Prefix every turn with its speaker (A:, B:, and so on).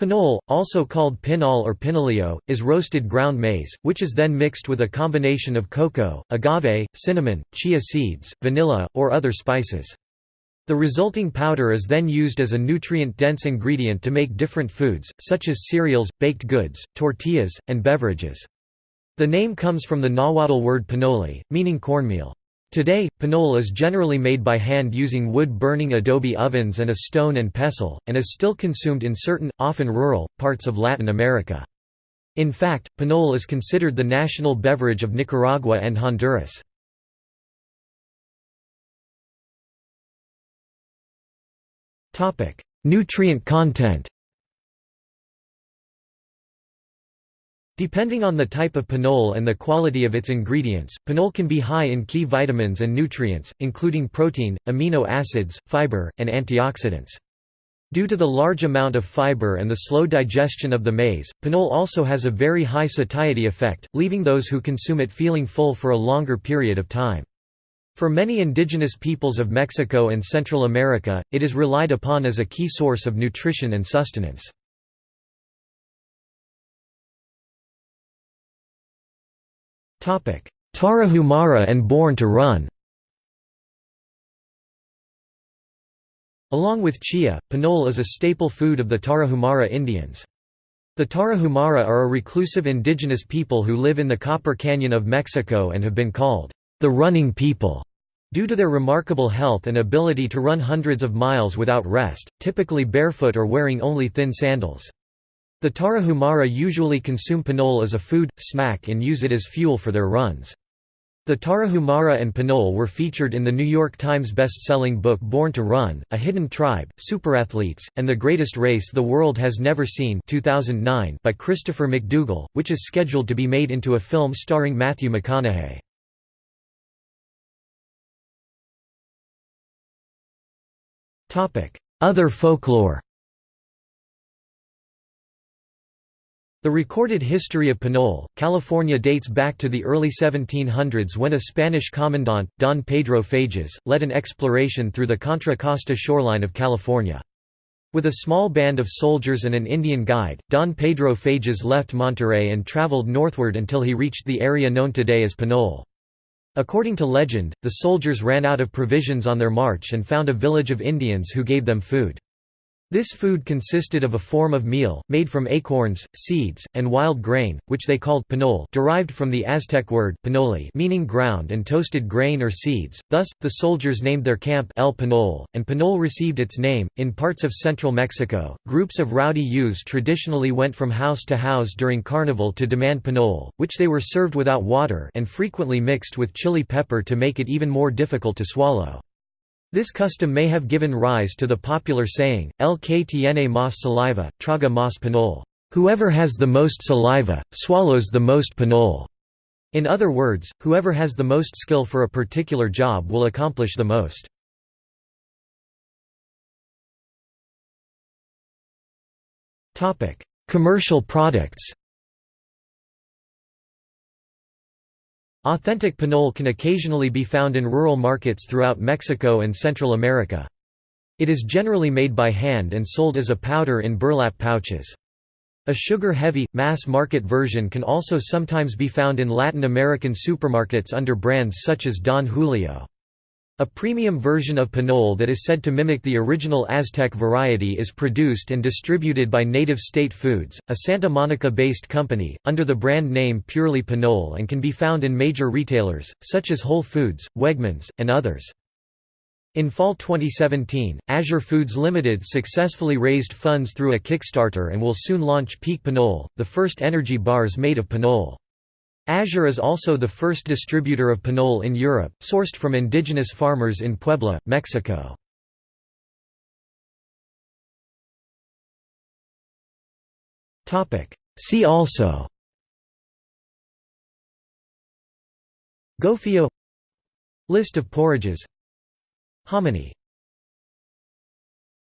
A: Pinole, also called pinol or pinolio, is roasted ground maize, which is then mixed with a combination of cocoa, agave, cinnamon, chia seeds, vanilla, or other spices. The resulting powder is then used as a nutrient-dense ingredient to make different foods, such as cereals, baked goods, tortillas, and beverages. The name comes from the Nahuatl word pinole, meaning cornmeal. Today, pinole is generally made by hand using wood-burning adobe ovens and a stone and pestle, and is still consumed in certain, often rural, parts of Latin America. In fact, pinole is considered the national beverage of Nicaragua and Honduras. Nutrient content Depending on the type of pinole and the quality of its ingredients, pinole can be high in key vitamins and nutrients, including protein, amino acids, fiber, and antioxidants. Due to the large amount of fiber and the slow digestion of the maize, pinole also has a very high satiety effect, leaving those who consume it feeling full for a longer period of time. For many indigenous peoples of Mexico and Central America, it is relied upon as a key source of nutrition and sustenance. Tarahumara and Born to Run Along with chia, pinole is a staple food of the Tarahumara Indians. The Tarahumara are a reclusive indigenous people who live in the Copper Canyon of Mexico and have been called the running people due to their remarkable health and ability to run hundreds of miles without rest, typically barefoot or wearing only thin sandals. The Tarahumara usually consume pinole as a food, snack and use it as fuel for their runs. The Tarahumara and Pinole were featured in the New York Times best-selling book Born to Run, A Hidden Tribe, Superathletes, and the Greatest Race the World Has Never Seen 2009 by Christopher McDougall, which is scheduled to be made into a film starring Matthew McConaughey. Other folklore The recorded history of Pinole, California dates back to the early 1700s when a Spanish commandant, Don Pedro Fages, led an exploration through the Contra Costa shoreline of California. With a small band of soldiers and an Indian guide, Don Pedro Fages left Monterey and traveled northward until he reached the area known today as Pinole. According to legend, the soldiers ran out of provisions on their march and found a village of Indians who gave them food. This food consisted of a form of meal, made from acorns, seeds, and wild grain, which they called pinole derived from the Aztec word pinole meaning ground and toasted grain or seeds, thus, the soldiers named their camp El Pinole, and pinole received its name. In parts of central Mexico, groups of rowdy youths traditionally went from house to house during carnival to demand pinole, which they were served without water and frequently mixed with chili pepper to make it even more difficult to swallow. This custom may have given rise to the popular saying, El que tiene más saliva, traga más pinole. Whoever has the most saliva, swallows the most pinole. In other words, whoever has the most skill for a particular job will accomplish the most. Commercial products Authentic pinole can occasionally be found in rural markets throughout Mexico and Central America. It is generally made by hand and sold as a powder in burlap pouches. A sugar-heavy, mass-market version can also sometimes be found in Latin American supermarkets under brands such as Don Julio. A premium version of pinole that is said to mimic the original Aztec variety is produced and distributed by Native State Foods, a Santa Monica-based company, under the brand name Purely Pinole and can be found in major retailers, such as Whole Foods, Wegmans, and others. In fall 2017, Azure Foods Limited successfully raised funds through a Kickstarter and will soon launch Peak Pinole, the first energy bars made of pinole. Azure is also the first distributor of pinole in Europe, sourced from indigenous farmers in Puebla, Mexico. See also Gofio. List of porridges. Hominy